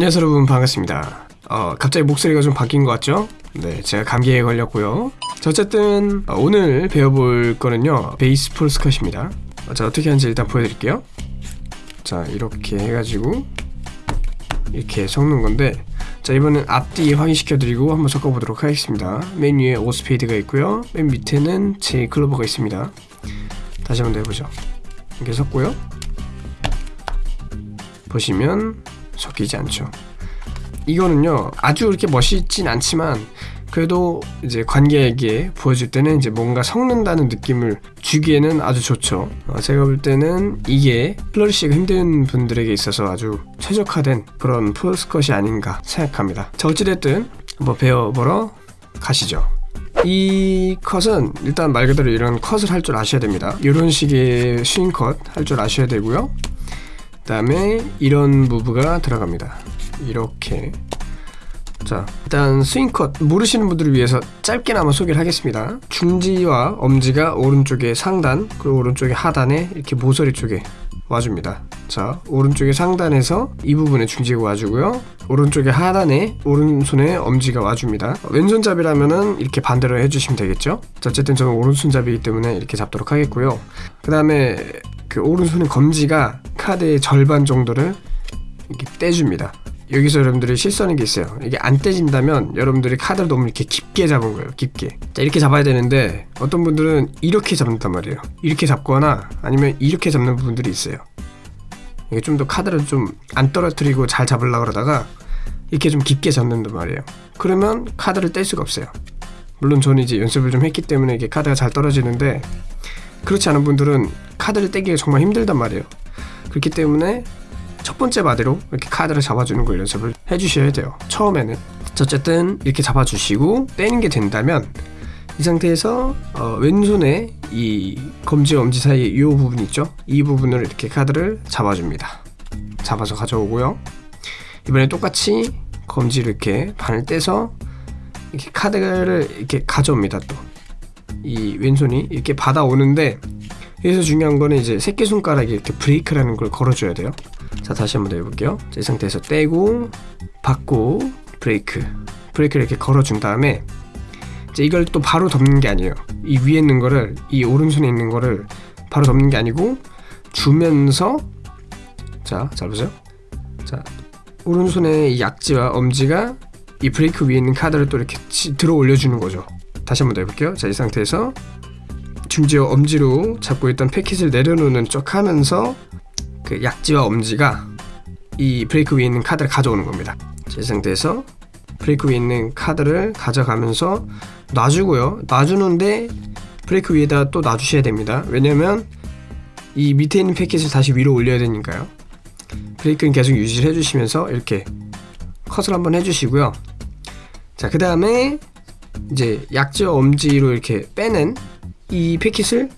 안녕하세요 여러분 반갑습니다. 어, 갑자기 목소리가 좀 바뀐 것 같죠? 네 제가 감기에 걸렸고요. 자, 어쨌든 어, 오늘 배워볼 거는요 베이스 폴스컷입니다. 어, 자 어떻게 하는지 일단 보여드릴게요. 자 이렇게 해가지고 이렇게 섞는 건데 자 이번엔 앞뒤 확인시켜 드리고 한번 섞어 보도록 하겠습니다. 맨 위에 오스페이드가 있고요. 맨 밑에는 제 클로버가 있습니다. 다시 한번 더 해보죠. 이렇게 섞고요. 보시면 섞이지 않죠. 이거는요 아주 그렇게 멋있진 않지만 그래도 이제 관객에게 보여줄 때는 이제 뭔가 섞는다는 느낌을 주기에는 아주 좋죠. 어, 제가 볼 때는 이게 플러리시가 힘든 분들에게 있어서 아주 최적화된 그런 폴스컷이 아닌가 생각합니다. 자 어찌됐든 한번 배워보러 가시죠. 이 컷은 일단 말 그대로 이런 컷을 할 줄 아셔야 됩니다. 이런 식의 스윙 컷 할 줄 아셔야 되고요. 그 다음에 이런 무브가 들어갑니다. 이렇게. 자 일단 스윙컷 모르시는 분들을 위해서 짧게나마 소개를 하겠습니다. 중지와 엄지가 오른쪽에 상단 그리고 오른쪽에 하단에 이렇게 모서리 쪽에 와줍니다. 자 오른쪽에 상단에서 이 부분에 중지가 와주고요. 오른쪽에 하단에 오른손에 엄지가 와줍니다. 왼손잡이라면은 이렇게 반대로 해주시면 되겠죠? 자 어쨌든 저는 오른손잡이기 때문에 이렇게 잡도록 하겠고요. 그 다음에 그 오른손의 검지가 카드의 절반 정도를 이렇게 떼줍니다 여기서 여러분들이 실수하는 게 있어요. 이게 안 떼진다면 여러분들이 카드를 너무 이렇게 깊게 잡은 거예요. 깊게. 자 이렇게 잡아야 되는데 어떤 분들은 이렇게 잡는단 말이에요. 이렇게 잡거나 아니면 이렇게 잡는 분들이 있어요. 이게 좀 더 카드를 좀 안 떨어뜨리고 잘 잡으려고 그러다가 이렇게 좀 깊게 잡는단 말이에요. 그러면 카드를 뗄 수가 없어요. 물론 저는 이제 연습을 좀 했기 때문에 이게 카드가 잘 떨어지는데 그렇지 않은 분들은 카드를 떼기가 정말 힘들단 말이에요. 그렇기 때문에 첫 번째 바디로 이렇게 카드를 잡아주는 걸 연습을 해주셔야 돼요. 처음에는. 어쨌든 이렇게 잡아주시고 떼는 게 된다면 이 상태에서 어, 왼손에 이 검지와 엄지 사이에 이 부분 있죠? 이 부분을 이렇게 카드를 잡아줍니다. 잡아서 가져오고요. 이번에 똑같이 검지를 이렇게 반을 떼서 이렇게 카드를 이렇게 가져옵니다 또. 이 왼손이 이렇게 받아오는데 여기서 중요한 거는 이제 새끼손가락에 이렇게 브레이크라는 걸 걸어줘야 돼요 자 다시 한번 더 해볼게요. 자, 이 상태에서 떼고 받고 브레이크. 브레이크를 이렇게 걸어준 다음에 이제 이걸 또 바로 덮는 게 아니에요. 이 위에 있는 거를 이 오른손에 있는 거를 바로 덮는 게 아니고 주면서 자 잘 보세요. 자 오른손의 약지와 엄지가 이 브레이크 위에 있는 카드를 또 이렇게 들어 올려주는 거죠. 다시 한번 더 해볼게요. 자 이 상태에서 중지와 엄지로 잡고 있던 패킷을 내려놓는 쪽 하면서 그 약지와 엄지가 이 브레이크 위에 있는 카드를 가져오는 겁니다. 이 상태에서 브레이크 위에 있는 카드를 가져가면서 놔주고요. 놔주는데 브레이크 위에다 또 놔주셔야 됩니다. 왜냐면 이 밑에 있는 패킷을 다시 위로 올려야 되니까요. 브레이크는 계속 유지를 해주시면서 이렇게 컷을 한번 해주시고요. 자그 다음에 이제 약지와 엄지로 이렇게 빼는 이 패킷을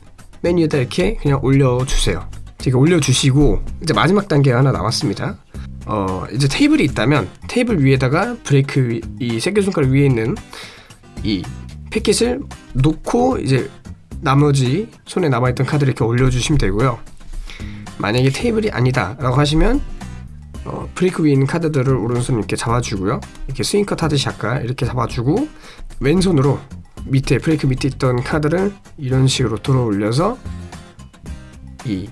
맨 위에다 이렇게 그냥 올려주세요 이렇게 올려주시고 이제 마지막 단계가 하나 나왔습니다. 어 이제 테이블이 있다면 테이블 위에다가 브레이크 위, 이 새끼손가락 위에 있는 이 패킷을 놓고 이제 나머지 손에 남아있던 카드를 이렇게 올려주시면 되고요. 만약에 테이블이 아니다 라고 하시면 어, 브레이크 위에 있는 카드들을 오른손 이렇게 잡아주고요. 이렇게 스윙컷 하듯이 아까 이렇게 잡아주고 왼손으로 밑에 브레이크 밑에 있던 카드를 이런 식으로 들어 올려서 이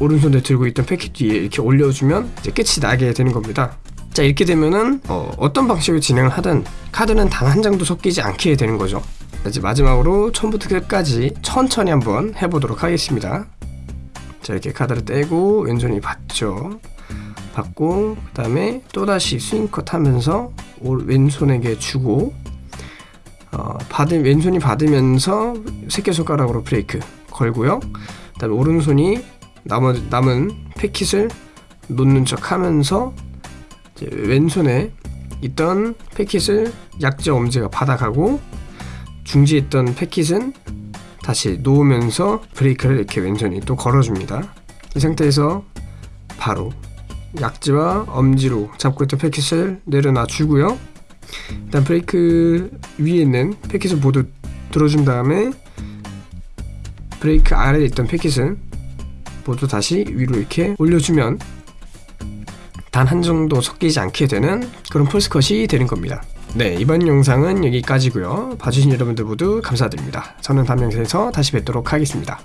오른손에 들고 있던 패킷 뒤에 이렇게 올려주면 이제 끝이 나게 되는 겁니다. 자 이렇게 되면은 어, 어떤 방식으로 진행을 하든 카드는 단 한 장도 섞이지 않게 되는 거죠. 이제 마지막으로 처음부터 끝까지 천천히 한번 해보도록 하겠습니다. 자 이렇게 카드를 떼고 왼손이 받죠. 받고 그 다음에 또다시 스윙컷 하면서 왼손에게 주고 어, 받은 왼손이 받으면서 새끼손가락으로 브레이크 걸고요. 그 다음에 오른손이 남은, 남은 패킷을 놓는 척 하면서 왼손에 있던 패킷을 약지 엄지가 받아가고 중지에 있던 패킷은 다시 놓으면서 브레이크를 이렇게 왼손이 또 걸어줍니다. 이 상태에서 바로 약지와 엄지로 잡고 있던 패킷을 내려놔 주고요. 일단 브레이크 위에 있는 패킷을 모두 들어준 다음에 브레이크 아래에 있던 패킷은 모두 다시 위로 이렇게 올려주면 단 한 정도 섞이지 않게 되는 그런 폴스컷이 되는 겁니다. 네, 이번 영상은 여기까지고요. 봐주신 여러분들 모두 감사드립니다. 저는 다음 영상에서 다시 뵙도록 하겠습니다.